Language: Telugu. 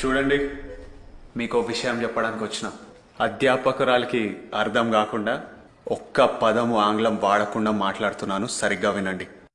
చూడండి మీకు విషయం చెప్పడానికి వచ్చిన. అధ్యాపకురాలకి అర్థం కాకుండా ఒక్క పదము ఆంగ్లం వాడకుండా మాట్లాడుతున్నాను సరిగ్గా వినండి.